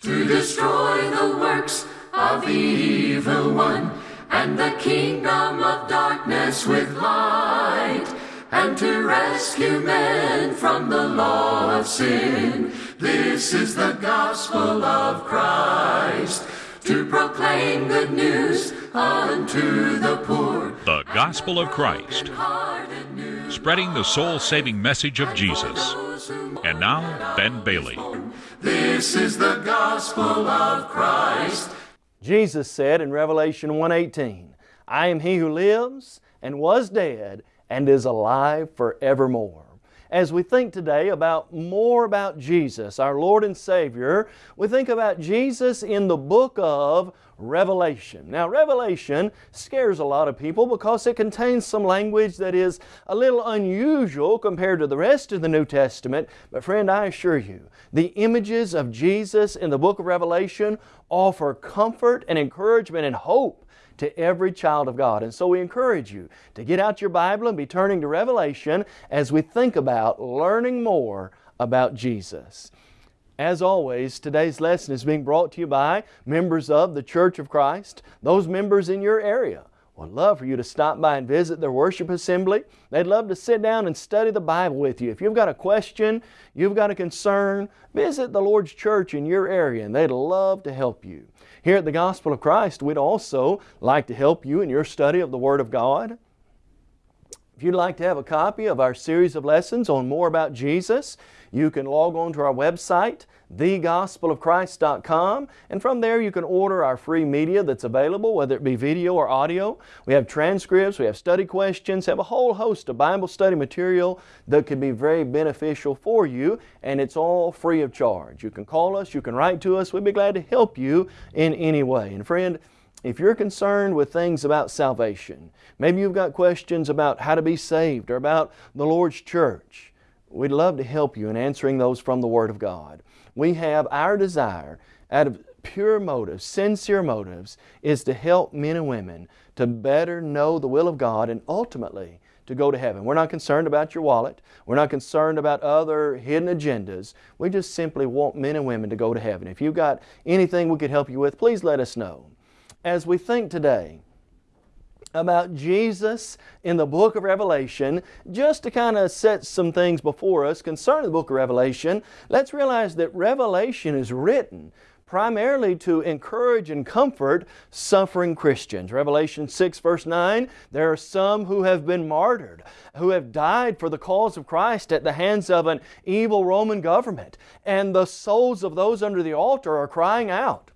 to destroy the works of the evil one and the kingdom of darkness with light and to rescue men from the law of sin. This is the gospel of Christ to proclaim good news unto the poor. The Gospel of Christ, spreading the soul saving message of Jesus. And now, Ben Bailey. This is the gospel of Christ. Jesus said in Revelation 1:18, I am he who lives and was dead and is alive forevermore. As we think today about more about Jesus, our Lord and Savior, we think about Jesus in the book of Revelation. Now, Revelation scares a lot of people because it contains some language that is a little unusual compared to the rest of the New Testament. But friend, I assure you, the images of Jesus in the book of Revelation offer comfort and encouragement and hope to every child of God. And so we encourage you to get out your Bible and be turning to Revelation as we think about learning more about Jesus. As always, today's lesson is being brought to you by members of the Church of Christ, those members in your area. Would love for you to stop by and visit their worship assembly. They'd love to sit down and study the Bible with you. If you've got a question, you've got a concern, visit the Lord's church in your area and they'd love to help you. Here at the Gospel of Christ, we'd also like to help you in your study of the Word of God. If you'd like to have a copy of our series of lessons on more about Jesus, you can log on to our website, thegospelofchrist.com, and from there you can order our free media that's available, whether it be video or audio. We have transcripts, we have study questions, have a whole host of Bible study material that can be very beneficial for you, and it's all free of charge. You can call us, you can write to us, we'd be glad to help you in any way. And friend, if you're concerned with things about salvation, maybe you've got questions about how to be saved or about the Lord's church, we'd love to help you in answering those from the Word of God. We have our desire out of pure motives, sincere motives, is to help men and women to better know the will of God and ultimately to go to heaven. We're not concerned about your wallet. We're not concerned about other hidden agendas. We just simply want men and women to go to heaven. If you've got anything we could help you with, please let us know. As we think today, about Jesus in the book of Revelation, just to kind of set some things before us concerning the book of Revelation, let's realize that Revelation is written primarily to encourage and comfort suffering Christians. Revelation 6 verse 9, there are some who have been martyred, who have died for the cause of Christ at the hands of an evil Roman government, and the souls of those under the altar are crying out,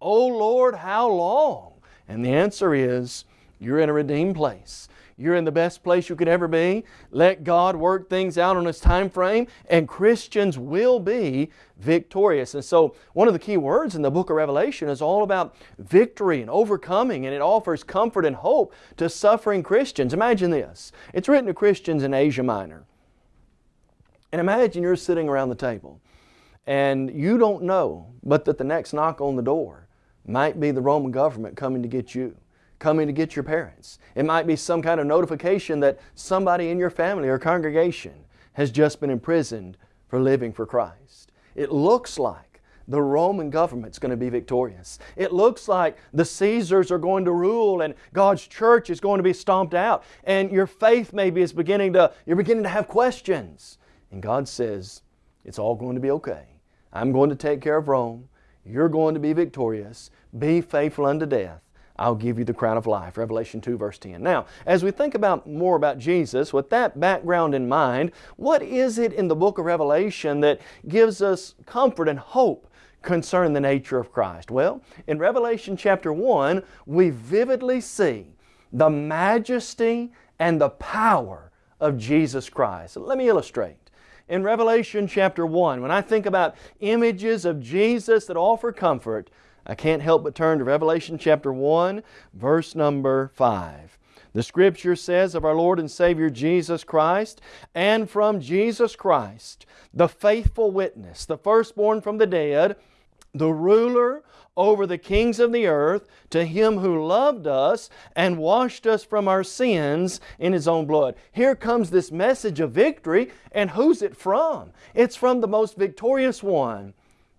O Lord, how long? And the answer is, you're in a redeemed place. You're in the best place you could ever be. Let God work things out on His time frame and Christians will be victorious. And so one of the key words in the book of Revelation is all about victory and overcoming and it offers comfort and hope to suffering Christians. Imagine this. It's written to Christians in Asia Minor. And imagine you're sitting around the table and you don't know but that the next knock on the door might be the Roman government coming to get you coming to get your parents. It might be some kind of notification that somebody in your family or congregation has just been imprisoned for living for Christ. It looks like the Roman government's going to be victorious. It looks like the Caesars are going to rule and God's church is going to be stomped out and your faith maybe is beginning to, you're beginning to have questions. And God says, it's all going to be okay. I'm going to take care of Rome. You're going to be victorious. Be faithful unto death. I'll give you the crown of life. Revelation 2 verse 10. Now, as we think about more about Jesus, with that background in mind, what is it in the book of Revelation that gives us comfort and hope concerning the nature of Christ? Well, in Revelation chapter 1, we vividly see the majesty and the power of Jesus Christ. Let me illustrate in Revelation chapter 1, when I think about images of Jesus that offer comfort, I can't help but turn to Revelation chapter 1, verse number 5. The Scripture says of our Lord and Savior Jesus Christ, and from Jesus Christ, the faithful witness, the firstborn from the dead, the ruler over the kings of the earth, to Him who loved us and washed us from our sins in His own blood. Here comes this message of victory, and who's it from? It's from the most victorious one,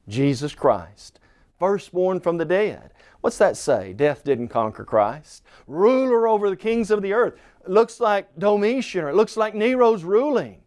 Jesus Christ. Firstborn from the dead. What's that say? Death didn't conquer Christ. Ruler over the kings of the earth. It looks like Domitian or it looks like Nero's ruling.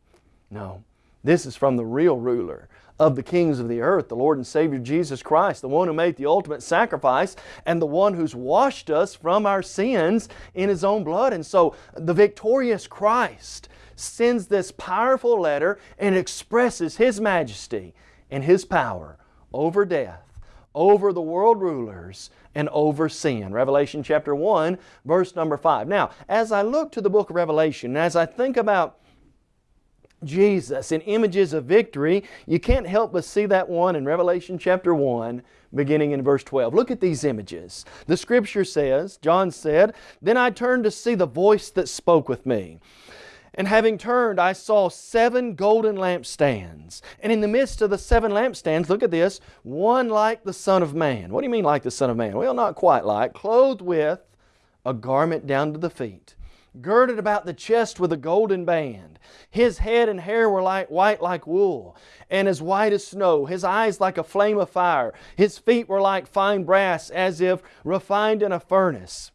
No, this is from the real ruler of the kings of the earth, the Lord and Savior Jesus Christ, the one who made the ultimate sacrifice and the one who's washed us from our sins in His own blood. And so the victorious Christ sends this powerful letter and expresses His majesty and His power over death, over the world rulers, and over sin. Revelation chapter 1, verse number 5. Now, as I look to the book of Revelation, as I think about Jesus in images of victory, you can't help but see that one in Revelation chapter 1, beginning in verse 12. Look at these images. The scripture says, John said, Then I turned to see the voice that spoke with me. And having turned, I saw seven golden lampstands. And in the midst of the seven lampstands, look at this, one like the Son of Man. What do you mean like the Son of Man? Well, not quite like. Clothed with a garment down to the feet girded about the chest with a golden band. His head and hair were like white like wool, and as white as snow. His eyes like a flame of fire. His feet were like fine brass, as if refined in a furnace.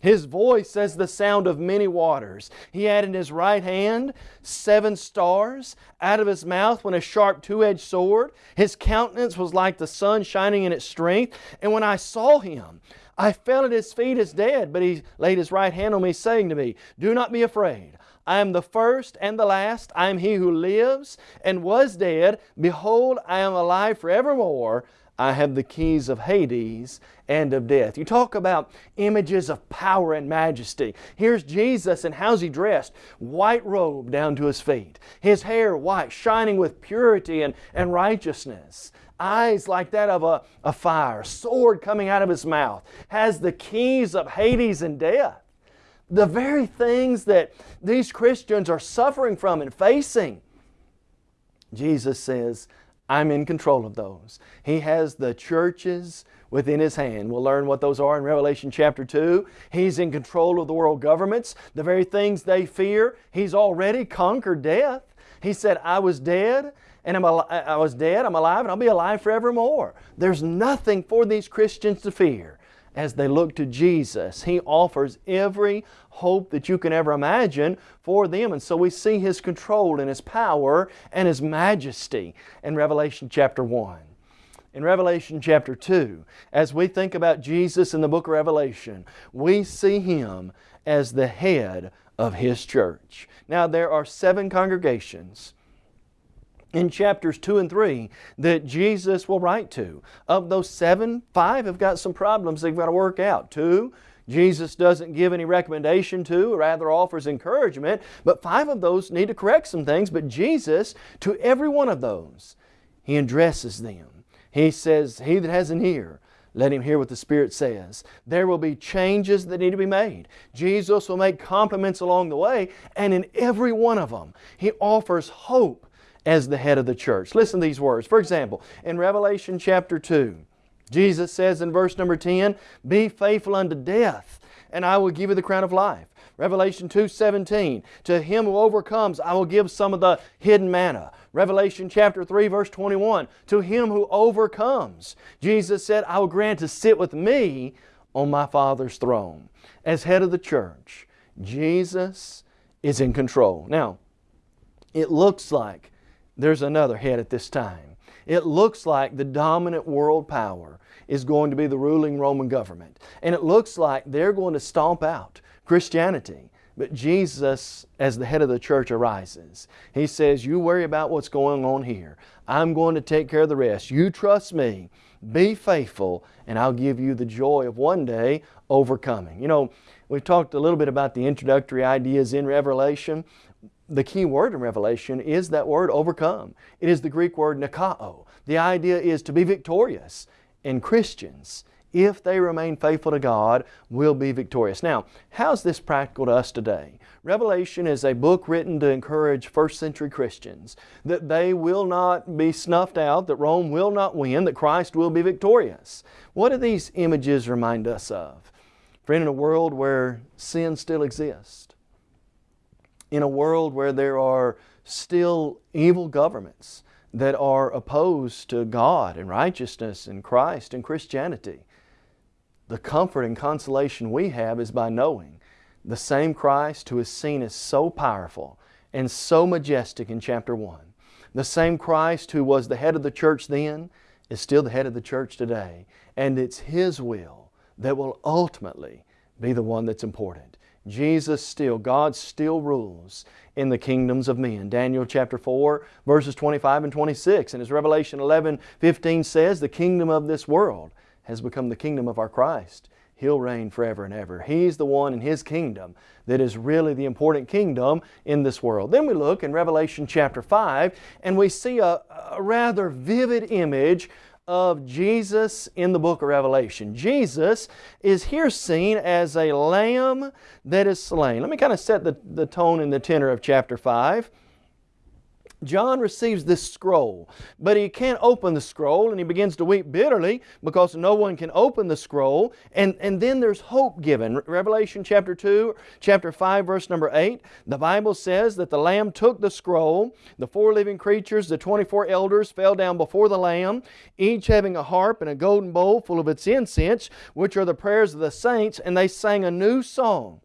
His voice as the sound of many waters. He had in his right hand seven stars. Out of his mouth went a sharp two-edged sword. His countenance was like the sun shining in its strength. And when I saw him, I fell at his feet as dead, but he laid his right hand on me, saying to me, Do not be afraid. I am the first and the last. I am he who lives and was dead. Behold, I am alive forevermore. I have the keys of Hades and of death. You talk about images of power and majesty. Here's Jesus, and how's He dressed? White robe down to His feet. His hair white, shining with purity and, and righteousness eyes like that of a, a fire, sword coming out of his mouth, has the keys of Hades and death. The very things that these Christians are suffering from and facing. Jesus says, I'm in control of those. He has the churches within His hand. We'll learn what those are in Revelation chapter 2. He's in control of the world governments, the very things they fear. He's already conquered death. He said, I was dead and I'm al- I was dead, I'm alive, and I'll be alive forevermore. There's nothing for these Christians to fear as they look to Jesus. He offers every hope that you can ever imagine for them. And so we see His control and His power and His majesty in Revelation chapter 1. In Revelation chapter 2, as we think about Jesus in the book of Revelation, we see Him as the head of His church. Now there are seven congregations in chapters 2 and 3 that Jesus will write to. Of those seven, five have got some problems they've got to work out. Two, Jesus doesn't give any recommendation to, rather offers encouragement, but five of those need to correct some things. But Jesus, to every one of those, He addresses them. He says, He that has an ear, let him hear what the Spirit says. There will be changes that need to be made. Jesus will make compliments along the way, and in every one of them, He offers hope as the head of the church. Listen to these words. For example, in Revelation chapter 2, Jesus says in verse number 10, Be faithful unto death, and I will give you the crown of life. Revelation 2:17, To him who overcomes, I will give some of the hidden manna. Revelation chapter 3 verse 21, To him who overcomes, Jesus said, I will grant to sit with me on my Father's throne. As head of the church, Jesus is in control. Now, it looks like there's another head at this time. It looks like the dominant world power is going to be the ruling Roman government. And it looks like they're going to stomp out Christianity. But Jesus, as the head of the church, arises. He says, You worry about what's going on here. I'm going to take care of the rest. You trust me. Be faithful, and I'll give you the joy of one day overcoming. You know, we've talked a little bit about the introductory ideas in Revelation the key word in Revelation is that word overcome. It is the Greek word nikao. The idea is to be victorious. And Christians, if they remain faithful to God, will be victorious. Now, how's this practical to us today? Revelation is a book written to encourage first century Christians that they will not be snuffed out, that Rome will not win, that Christ will be victorious. What do these images remind us of? Friend, in a world where sin still exists, in a world where there are still evil governments that are opposed to God and righteousness and Christ and Christianity. The comfort and consolation we have is by knowing the same Christ who is seen as so powerful and so majestic in chapter 1. The same Christ who was the head of the church then is still the head of the church today. And it's His will that will ultimately be the one that's important. Jesus still, God still rules in the kingdoms of men. Daniel chapter 4 verses 25 and 26 and as Revelation 11, 15 says, the kingdom of this world has become the kingdom of our Christ. He'll reign forever and ever. He's the one in His kingdom that is really the important kingdom in this world. Then we look in Revelation chapter 5 and we see a, a rather vivid image of Jesus in the book of Revelation. Jesus is here seen as a lamb that is slain. Let me kind of set the, the tone and the tenor of chapter 5. John receives this scroll, but he can't open the scroll and he begins to weep bitterly because no one can open the scroll. And, and then there's hope given. Revelation chapter 2, chapter 5, verse number 8, the Bible says that the Lamb took the scroll, the four living creatures, the 24 elders fell down before the Lamb, each having a harp and a golden bowl full of its incense, which are the prayers of the saints, and they sang a new song.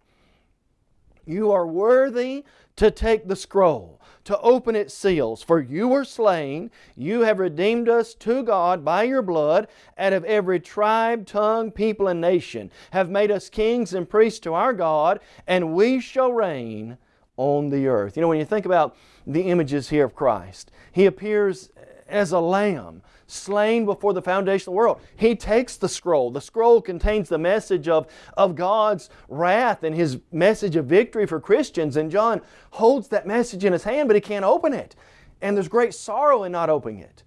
You are worthy to take the scroll to open its seals. For you were slain, you have redeemed us to God by your blood, out of every tribe, tongue, people, and nation, have made us kings and priests to our God, and we shall reign on the earth. You know, when you think about the images here of Christ, He appears as a lamb slain before the foundation of the world. He takes the scroll. The scroll contains the message of, of God's wrath and His message of victory for Christians. And John holds that message in his hand, but he can't open it. And there's great sorrow in not opening it.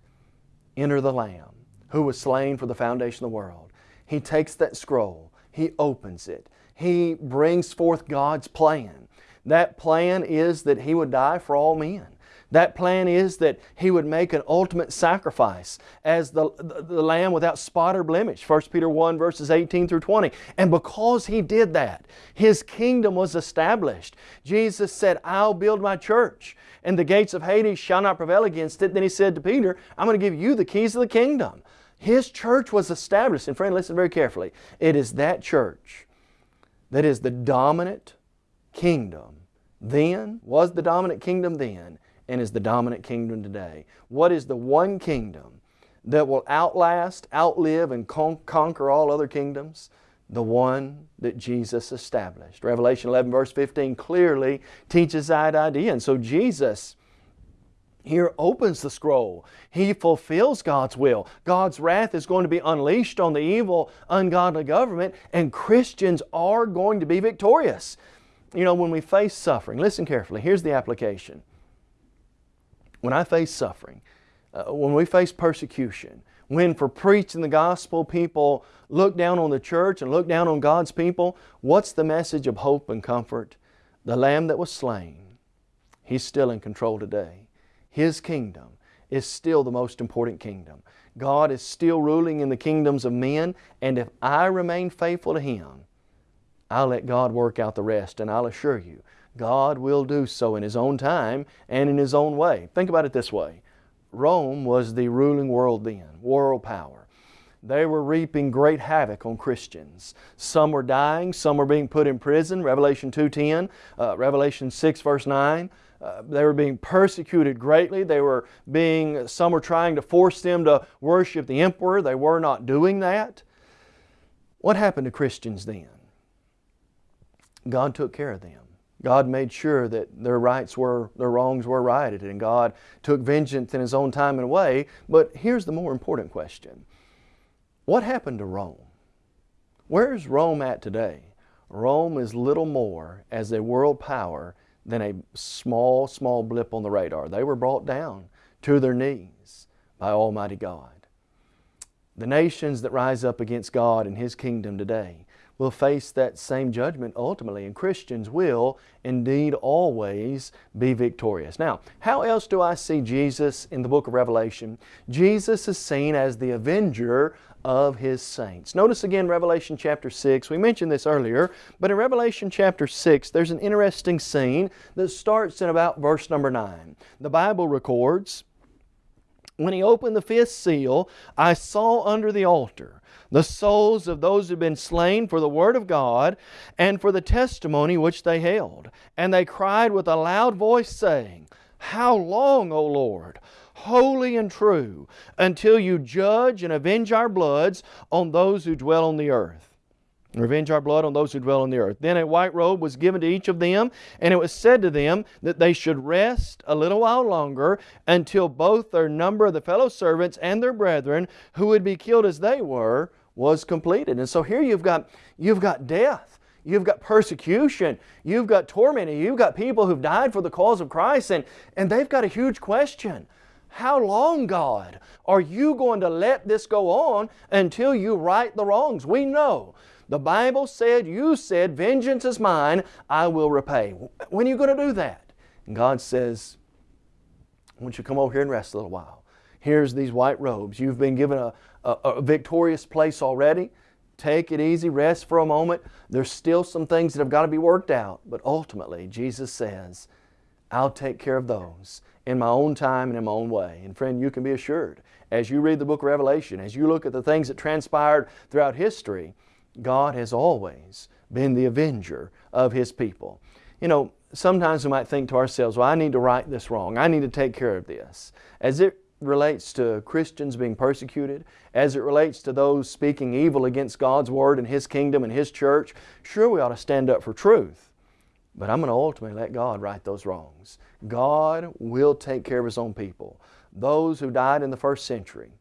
Enter the Lamb who was slain for the foundation of the world. He takes that scroll. He opens it. He brings forth God's plan. That plan is that He would die for all men. That plan is that He would make an ultimate sacrifice as the, the, the, Lamb without spot or blemish. 1 Peter 1 verses 18 through 20. And because He did that, His kingdom was established. Jesus said, I'll build my church and the gates of Hades shall not prevail against it. Then He said to Peter, I'm going to give you the keys of the kingdom. His church was established. And friend, listen very carefully. It is that church that is the dominant kingdom then, was the dominant kingdom then, and is the dominant kingdom today. What is the one kingdom that will outlast, outlive, and con conquer all other kingdoms? The one that Jesus established. Revelation 11 verse 15 clearly teaches that idea. And so Jesus here opens the scroll. He fulfills God's will. God's wrath is going to be unleashed on the evil, ungodly government, and Christians are going to be victorious. You know, when we face suffering, listen carefully, here's the application when I face suffering, uh, when we face persecution, when for preaching the gospel people look down on the church and look down on God's people, what's the message of hope and comfort? The Lamb that was slain, He's still in control today. His kingdom is still the most important kingdom. God is still ruling in the kingdoms of men, and if I remain faithful to Him, I'll let God work out the rest, and I'll assure you, God will do so in His own time and in His own way. Think about it this way. Rome was the ruling world then, world power. They were reaping great havoc on Christians. Some were dying, some were being put in prison, Revelation 2.10, uh, Revelation 6 verse 9. Uh, they were being persecuted greatly. They were being, some were trying to force them to worship the emperor. They were not doing that. What happened to Christians then? God took care of them. God made sure that their rights were, their wrongs were righted, and God took vengeance in His own time and way. But here's the more important question. What happened to Rome? Where's Rome at today? Rome is little more as a world power than a small, small blip on the radar. They were brought down to their knees by Almighty God. The nations that rise up against God and His kingdom today will face that same judgment ultimately, and Christians will indeed always be victorious. Now, how else do I see Jesus in the book of Revelation? Jesus is seen as the avenger of His saints. Notice again Revelation chapter 6. We mentioned this earlier, but in Revelation chapter 6, there's an interesting scene that starts in about verse number 9. The Bible records, When he opened the fifth seal, I saw under the altar the souls of those who had been slain for the word of God and for the testimony which they held. And they cried with a loud voice, saying, How long, O Lord, holy and true, until you judge and avenge our bloods on those who dwell on the earth? Revenge our blood on those who dwell on the earth. Then a white robe was given to each of them, and it was said to them that they should rest a little while longer until both their number of the fellow servants and their brethren, who would be killed as they were, was completed. And so here you've got, you've got death. You've got persecution. You've got tormenting. You've got people who've died for the cause of Christ, and, and they've got a huge question. How long, God, are you going to let this go on until you right the wrongs? We know the Bible said, you said, vengeance is mine, I will repay. When are you going to do that? And God says, I want you to come over here and rest a little while. Here's these white robes. You've been given a, a, a victorious place already. Take it easy, rest for a moment. There's still some things that have got to be worked out, but ultimately, Jesus says, I'll take care of those in my own time and in my own way. And friend, you can be assured, as you read the book of Revelation, as you look at the things that transpired throughout history, God has always been the avenger of His people. You know, sometimes we might think to ourselves, well, I need to right this wrong. I need to take care of this. As it relates to Christians being persecuted, as it relates to those speaking evil against God's Word and His kingdom and His church, sure we ought to stand up for truth. But I'm going to ultimately let God right those wrongs. God will take care of His own people. Those who died in the first century,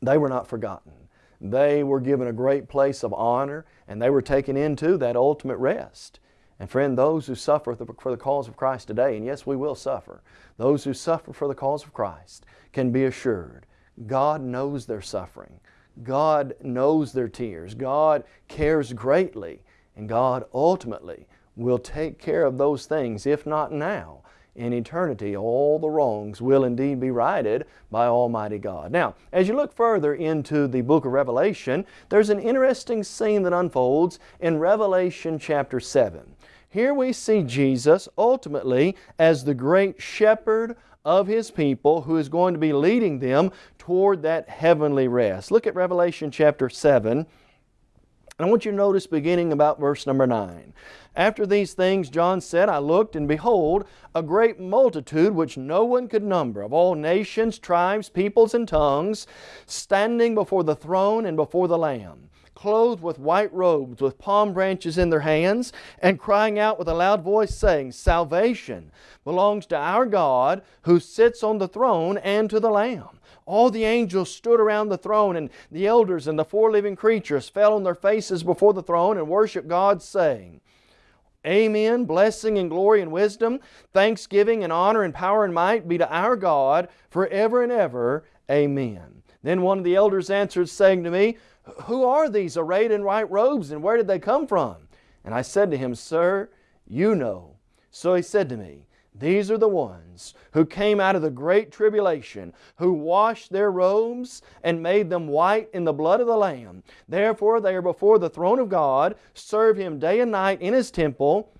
they were not forgotten. They were given a great place of honor and they were taken into that ultimate rest. And friend, those who suffer for the cause of Christ today, and yes, we will suffer, those who suffer for the cause of Christ can be assured God knows their suffering. God knows their tears. God cares greatly. And God ultimately will take care of those things, if not now, in eternity, all the wrongs will indeed be righted by Almighty God. Now, as you look further into the book of Revelation, there's an interesting scene that unfolds in Revelation chapter 7. Here we see Jesus ultimately as the great shepherd of His people who is going to be leading them toward that heavenly rest. Look at Revelation chapter 7. And I want you to notice beginning about verse number 9. After these things John said, I looked, and behold, a great multitude which no one could number, of all nations, tribes, peoples, and tongues, standing before the throne and before the Lamb, clothed with white robes, with palm branches in their hands, and crying out with a loud voice, saying, Salvation belongs to our God, who sits on the throne, and to the Lamb all the angels stood around the throne, and the elders and the four living creatures fell on their faces before the throne and worshiped God, saying, Amen. Blessing and glory and wisdom, thanksgiving and honor and power and might be to our God forever and ever. Amen. Then one of the elders answered, saying to me, Who are these arrayed in white robes, and where did they come from? And I said to him, Sir, you know. So he said to me, these are the ones who came out of the great tribulation, who washed their robes and made them white in the blood of the Lamb. Therefore they are before the throne of God, serve Him day and night in His temple,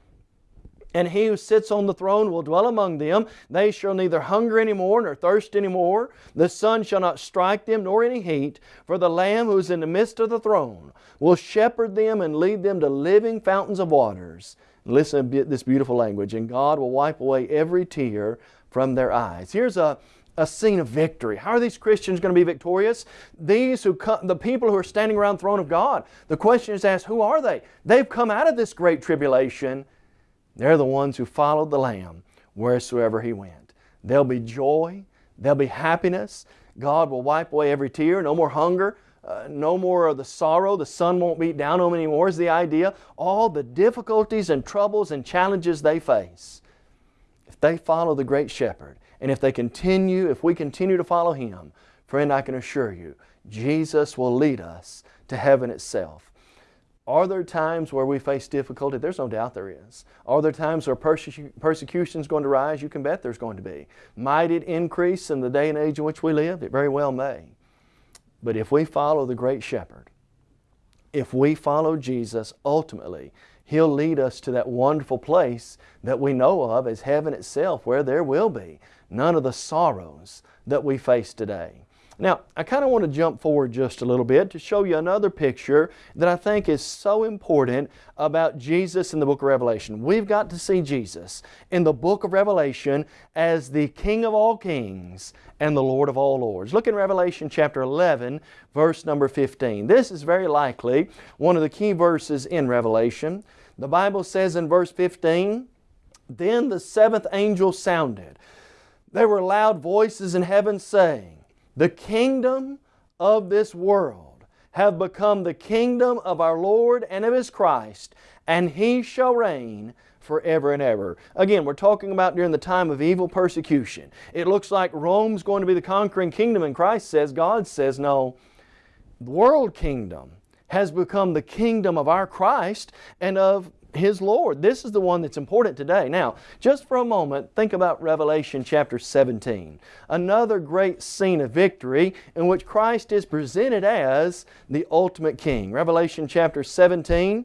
and He who sits on the throne will dwell among them. They shall neither hunger any more nor thirst any more. The sun shall not strike them nor any heat, for the Lamb who is in the midst of the throne will shepherd them and lead them to living fountains of waters. Listen to this beautiful language. And God will wipe away every tear from their eyes. Here's a, a scene of victory. How are these Christians going to be victorious? These who come, the people who are standing around the throne of God. The question is asked, who are they? They've come out of this great tribulation. They're the ones who followed the Lamb wheresoever He went. There'll be joy. There'll be happiness. God will wipe away every tear. No more hunger. Uh, no more of the sorrow, the sun won't beat down on them anymore is the idea. All the difficulties and troubles and challenges they face. If they follow the great shepherd, and if they continue, if we continue to follow Him, friend, I can assure you, Jesus will lead us to heaven itself. Are there times where we face difficulty? There's no doubt there is. Are there times where persecu persecution is going to rise? You can bet there's going to be. Might it increase in the day and age in which we live? It very well may. But if we follow the great shepherd, if we follow Jesus, ultimately, He'll lead us to that wonderful place that we know of as heaven itself where there will be none of the sorrows that we face today. Now, I kind of want to jump forward just a little bit to show you another picture that I think is so important about Jesus in the book of Revelation. We've got to see Jesus in the book of Revelation as the King of all kings and the Lord of all lords. Look in Revelation chapter 11, verse number 15. This is very likely one of the key verses in Revelation. The Bible says in verse 15, Then the seventh angel sounded. There were loud voices in heaven saying, the kingdom of this world have become the kingdom of our Lord and of His Christ, and He shall reign forever and ever. Again, we're talking about during the time of evil persecution. It looks like Rome's going to be the conquering kingdom, and Christ says, God says, no, the world kingdom has become the kingdom of our Christ and of his Lord. This is the one that's important today. Now, just for a moment, think about Revelation chapter 17. Another great scene of victory in which Christ is presented as the ultimate King. Revelation chapter 17,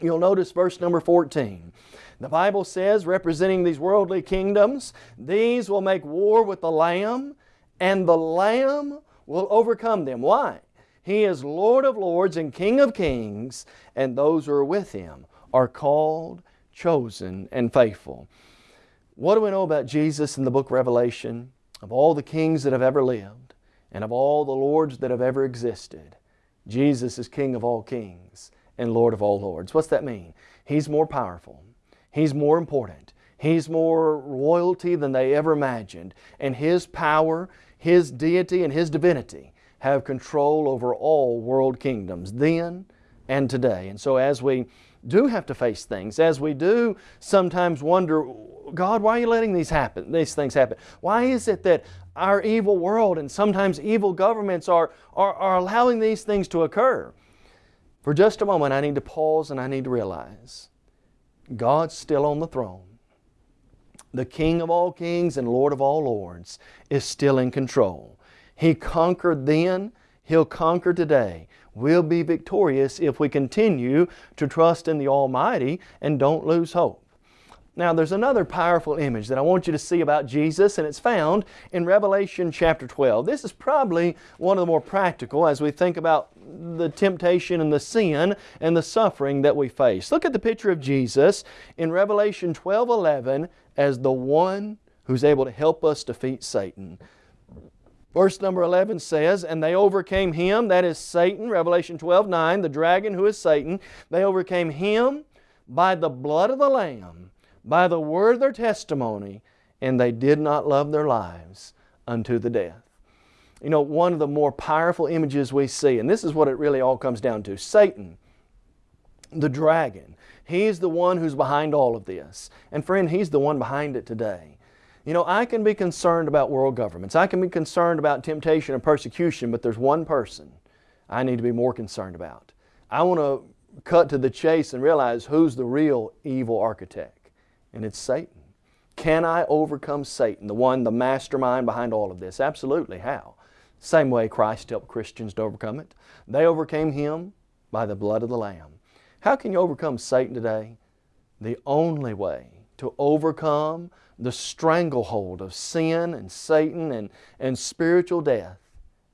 you'll notice verse number 14. The Bible says, representing these worldly kingdoms, these will make war with the Lamb, and the Lamb will overcome them. Why? He is Lord of lords and King of kings, and those who are with Him are called, chosen, and faithful. What do we know about Jesus in the book Revelation? Of all the kings that have ever lived and of all the lords that have ever existed, Jesus is King of all kings and Lord of all lords. What's that mean? He's more powerful. He's more important. He's more royalty than they ever imagined. And His power, His deity, and His divinity have control over all world kingdoms then and today. And so as we do have to face things, as we do sometimes wonder, God, why are you letting these happen, these things happen? Why is it that our evil world and sometimes evil governments are, are, are allowing these things to occur? For just a moment, I need to pause and I need to realize God's still on the throne. The King of all kings and Lord of all lords is still in control. He conquered then, He'll conquer today we'll be victorious if we continue to trust in the Almighty and don't lose hope. Now there's another powerful image that I want you to see about Jesus and it's found in Revelation chapter 12. This is probably one of the more practical as we think about the temptation and the sin and the suffering that we face. Look at the picture of Jesus in Revelation 12, 11 as the one who's able to help us defeat Satan. Verse number 11 says, And they overcame him, that is Satan, Revelation 12, 9, the dragon who is Satan. They overcame him by the blood of the Lamb, by the word of their testimony, and they did not love their lives unto the death. You know, one of the more powerful images we see, and this is what it really all comes down to Satan, the dragon, he's the one who's behind all of this. And friend, he's the one behind it today. You know, I can be concerned about world governments. I can be concerned about temptation and persecution, but there's one person I need to be more concerned about. I want to cut to the chase and realize who's the real evil architect, and it's Satan. Can I overcome Satan, the one, the mastermind behind all of this? Absolutely. How? Same way Christ helped Christians to overcome it. They overcame Him by the blood of the Lamb. How can you overcome Satan today? The only way to overcome the stranglehold of sin and Satan and, and spiritual death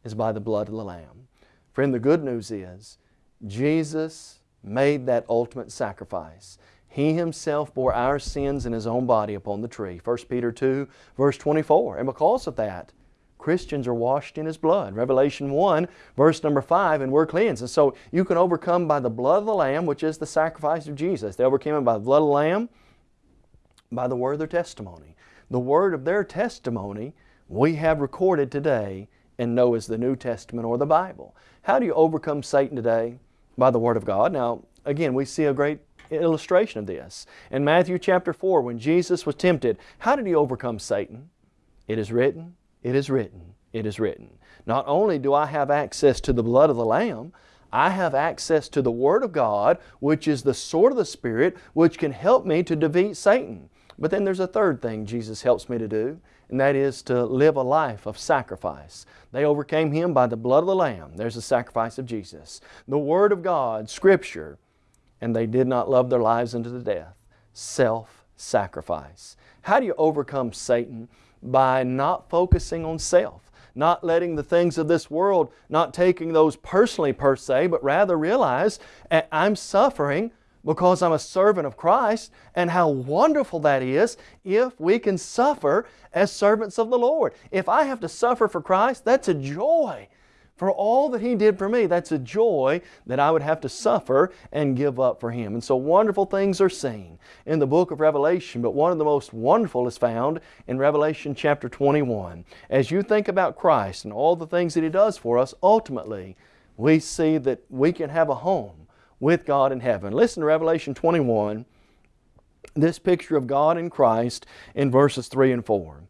is by the blood of the Lamb. Friend, the good news is Jesus made that ultimate sacrifice. He Himself bore our sins in His own body upon the tree. 1 Peter 2 verse 24. And because of that, Christians are washed in His blood. Revelation 1 verse number 5, and we're cleansed. And so you can overcome by the blood of the Lamb, which is the sacrifice of Jesus. They overcame Him by the blood of the Lamb by the word of their testimony. The word of their testimony we have recorded today and know as the New Testament or the Bible. How do you overcome Satan today? By the Word of God. Now, again, we see a great illustration of this. In Matthew chapter 4, when Jesus was tempted, how did He overcome Satan? It is written, it is written, it is written. Not only do I have access to the blood of the Lamb, I have access to the Word of God, which is the sword of the Spirit, which can help me to defeat Satan. But then there's a third thing Jesus helps me to do, and that is to live a life of sacrifice. They overcame Him by the blood of the Lamb. There's the sacrifice of Jesus. The Word of God, Scripture, and they did not love their lives unto the death. Self sacrifice. How do you overcome Satan? By not focusing on self, not letting the things of this world, not taking those personally per se, but rather realize I'm suffering because I'm a servant of Christ, and how wonderful that is if we can suffer as servants of the Lord. If I have to suffer for Christ, that's a joy. For all that He did for me, that's a joy that I would have to suffer and give up for Him. And so wonderful things are seen in the book of Revelation, but one of the most wonderful is found in Revelation chapter 21. As you think about Christ and all the things that He does for us, ultimately, we see that we can have a home with God in heaven. Listen to Revelation 21, this picture of God in Christ in verses 3 and 4.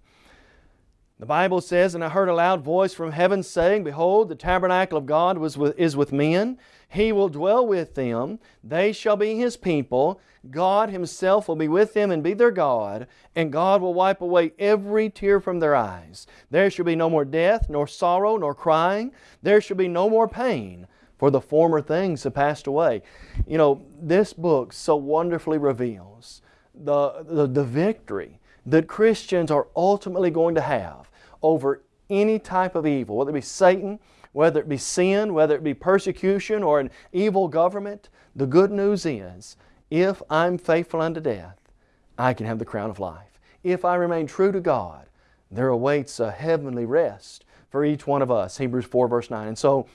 The Bible says, And I heard a loud voice from heaven saying, Behold, the tabernacle of God was with, is with men. He will dwell with them. They shall be His people. God Himself will be with them and be their God. And God will wipe away every tear from their eyes. There shall be no more death, nor sorrow, nor crying. There shall be no more pain for the former things have passed away. You know, this book so wonderfully reveals the, the, the victory that Christians are ultimately going to have over any type of evil, whether it be Satan, whether it be sin, whether it be persecution or an evil government. The good news is, if I'm faithful unto death, I can have the crown of life. If I remain true to God, there awaits a heavenly rest for each one of us. Hebrews 4 verse 9. And so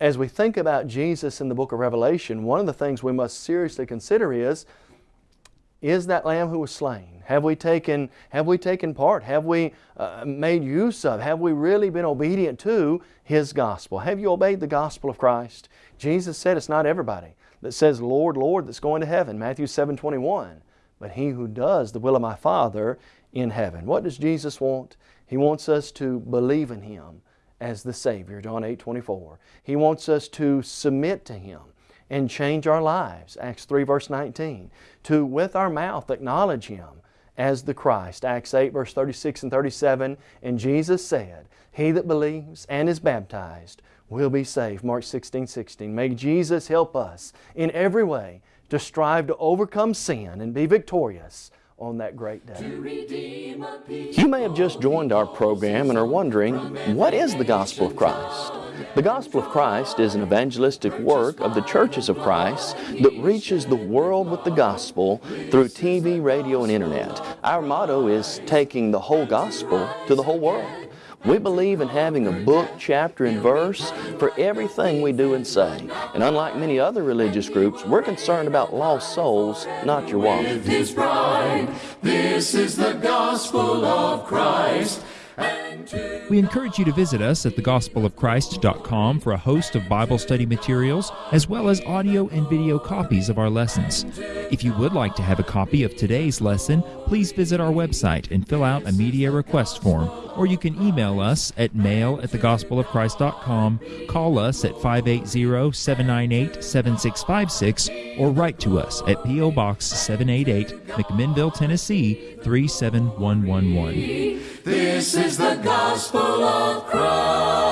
as we think about Jesus in the book of Revelation, one of the things we must seriously consider is, is that Lamb who was slain? Have we taken, have we taken part? Have we uh, made use of? Have we really been obedient to His gospel? Have you obeyed the gospel of Christ? Jesus said it's not everybody that says, Lord, Lord, that's going to heaven, Matthew 7, 21, but he who does the will of my Father in heaven. What does Jesus want? He wants us to believe in Him as the Savior, John 8, 24. He wants us to submit to Him and change our lives, Acts 3, verse 19. To, with our mouth, acknowledge Him as the Christ, Acts 8, verse 36 and 37. And Jesus said, He that believes and is baptized will be saved, Mark 16, 16. May Jesus help us in every way to strive to overcome sin and be victorious on that great day. You may have just joined our program and are wondering, what is the Gospel of Christ? The Gospel of Christ is an evangelistic work of the churches of Christ that reaches the world with the gospel through TV, radio, and internet. Our motto is taking the whole gospel to the whole world. We believe in having a book, chapter, and verse for everything we do and say. And unlike many other religious groups, we're concerned about lost souls, not your wallet. This is the gospel of Christ. We encourage you to visit us at thegospelofchrist.com for a host of Bible study materials, as well as audio and video copies of our lessons. If you would like to have a copy of today's lesson, please visit our website and fill out a media request form, or you can email us at mail at thegospelofchrist.com, call us at 580-798-7656, or write to us at P.O. Box 788, McMinnville, Tennessee 37111. This is the gospel of Christ.